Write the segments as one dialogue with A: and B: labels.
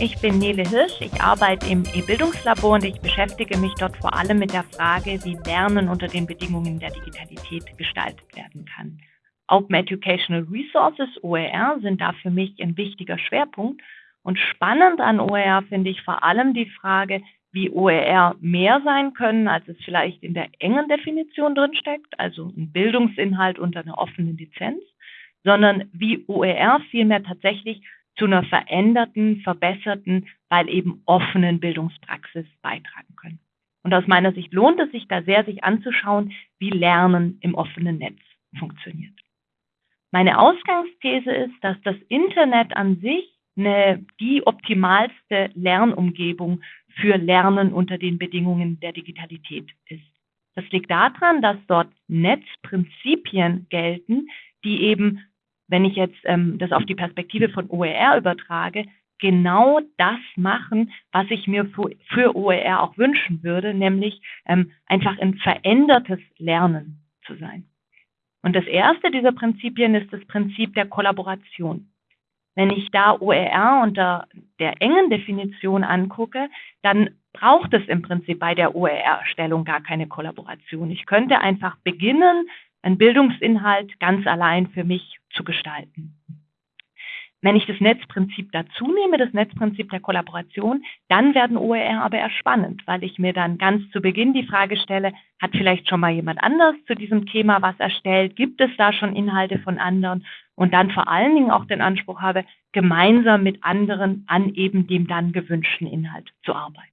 A: Ich bin Nele Hirsch, ich arbeite im E-Bildungslabor und ich beschäftige mich dort vor allem mit der Frage, wie Lernen unter den Bedingungen der Digitalität gestaltet werden kann. Open Educational Resources, OER, sind da für mich ein wichtiger Schwerpunkt. Und spannend an OER finde ich vor allem die Frage, wie OER mehr sein können, als es vielleicht in der engen Definition drinsteckt, also ein Bildungsinhalt unter einer offenen Lizenz, sondern wie OER vielmehr tatsächlich zu einer veränderten, verbesserten, weil eben offenen Bildungspraxis beitragen können. Und aus meiner Sicht lohnt es sich da sehr, sich anzuschauen, wie Lernen im offenen Netz funktioniert. Meine Ausgangsthese ist, dass das Internet an sich eine, die optimalste Lernumgebung für Lernen unter den Bedingungen der Digitalität ist. Das liegt daran, dass dort Netzprinzipien gelten, die eben wenn ich jetzt ähm, das auf die Perspektive von OER übertrage, genau das machen, was ich mir für, für OER auch wünschen würde, nämlich ähm, einfach ein verändertes Lernen zu sein. Und das erste dieser Prinzipien ist das Prinzip der Kollaboration. Wenn ich da OER unter der engen Definition angucke, dann braucht es im Prinzip bei der OER-Erstellung gar keine Kollaboration. Ich könnte einfach beginnen, einen Bildungsinhalt ganz allein für mich zu gestalten. Wenn ich das Netzprinzip dazu nehme, das Netzprinzip der Kollaboration, dann werden OER aber eher spannend, weil ich mir dann ganz zu Beginn die Frage stelle, hat vielleicht schon mal jemand anders zu diesem Thema was erstellt? Gibt es da schon Inhalte von anderen? Und dann vor allen Dingen auch den Anspruch habe, gemeinsam mit anderen an eben dem dann gewünschten Inhalt zu arbeiten.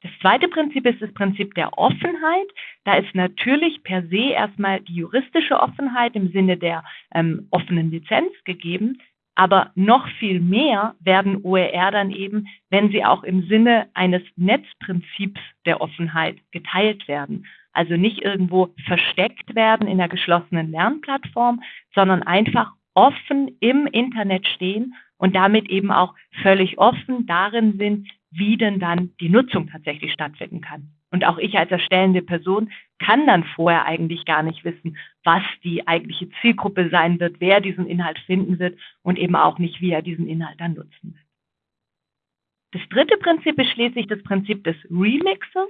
A: Das zweite Prinzip ist das Prinzip der Offenheit. Da ist natürlich per se erstmal die juristische Offenheit im Sinne der ähm, offenen Lizenz gegeben. Aber noch viel mehr werden OER dann eben, wenn sie auch im Sinne eines Netzprinzips der Offenheit geteilt werden. Also nicht irgendwo versteckt werden in einer geschlossenen Lernplattform, sondern einfach offen im Internet stehen und damit eben auch völlig offen darin sind, wie denn dann die Nutzung tatsächlich stattfinden kann. Und auch ich als erstellende Person kann dann vorher eigentlich gar nicht wissen, was die eigentliche Zielgruppe sein wird, wer diesen Inhalt finden wird und eben auch nicht, wie er diesen Inhalt dann nutzen wird. Das dritte Prinzip ist schließlich das Prinzip des Remixes.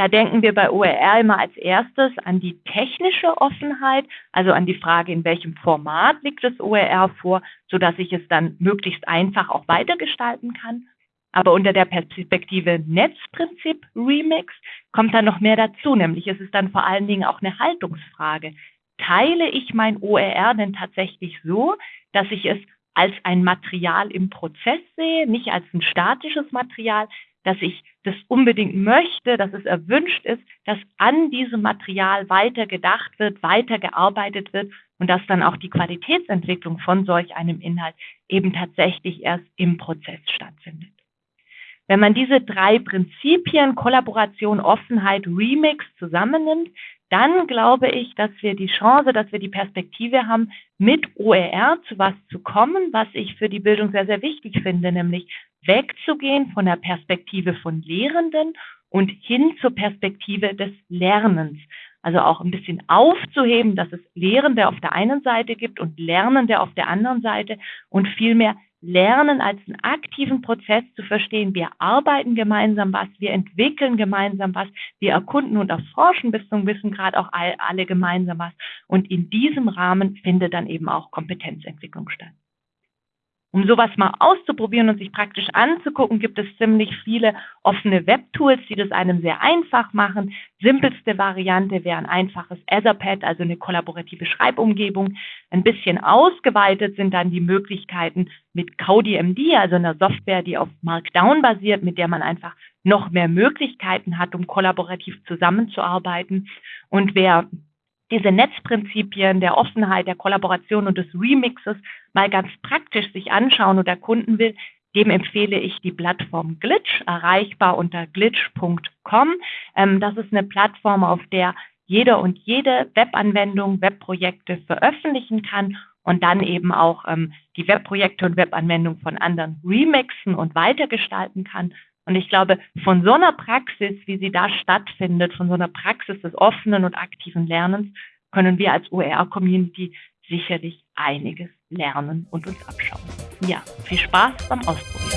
A: Da denken wir bei OER immer als erstes an die technische Offenheit, also an die Frage, in welchem Format liegt das OER vor, sodass ich es dann möglichst einfach auch weitergestalten kann. Aber unter der Perspektive Netzprinzip Remix kommt dann noch mehr dazu, nämlich es ist dann vor allen Dingen auch eine Haltungsfrage. Teile ich mein OER denn tatsächlich so, dass ich es als ein Material im Prozess sehe, nicht als ein statisches Material, dass ich das unbedingt möchte, dass es erwünscht ist, dass an diesem Material weiter gedacht wird, weiter gearbeitet wird und dass dann auch die Qualitätsentwicklung von solch einem Inhalt eben tatsächlich erst im Prozess stattfindet. Wenn man diese drei Prinzipien, Kollaboration, Offenheit, Remix zusammennimmt, dann glaube ich, dass wir die Chance, dass wir die Perspektive haben, mit OER zu was zu kommen, was ich für die Bildung sehr, sehr wichtig finde, nämlich wegzugehen von der Perspektive von Lehrenden und hin zur Perspektive des Lernens. Also auch ein bisschen aufzuheben, dass es Lehrende auf der einen Seite gibt und Lernende auf der anderen Seite und vielmehr Lernen als einen aktiven Prozess zu verstehen. Wir arbeiten gemeinsam was, wir entwickeln gemeinsam was, wir erkunden und erforschen bis zum Wissen gerade auch alle gemeinsam was. Und in diesem Rahmen findet dann eben auch Kompetenzentwicklung statt. Um sowas mal auszuprobieren und sich praktisch anzugucken, gibt es ziemlich viele offene Webtools, die das einem sehr einfach machen. Simpelste Variante wäre ein einfaches Etherpad, also eine kollaborative Schreibumgebung. Ein bisschen ausgeweitet sind dann die Möglichkeiten mit CaudiMD, also einer Software, die auf Markdown basiert, mit der man einfach noch mehr Möglichkeiten hat, um kollaborativ zusammenzuarbeiten. Und wer diese Netzprinzipien der Offenheit, der Kollaboration und des Remixes mal ganz praktisch sich anschauen und erkunden will, dem empfehle ich die Plattform Glitch, erreichbar unter glitch.com. Ähm, das ist eine Plattform, auf der jeder und jede Webanwendung, Webprojekte veröffentlichen kann und dann eben auch ähm, die Webprojekte und Webanwendungen von anderen remixen und weitergestalten kann. Und ich glaube, von so einer Praxis, wie sie da stattfindet, von so einer Praxis des offenen und aktiven Lernens, können wir als OER-Community sicherlich einiges lernen und uns abschauen. Ja, viel Spaß beim Ausprobieren.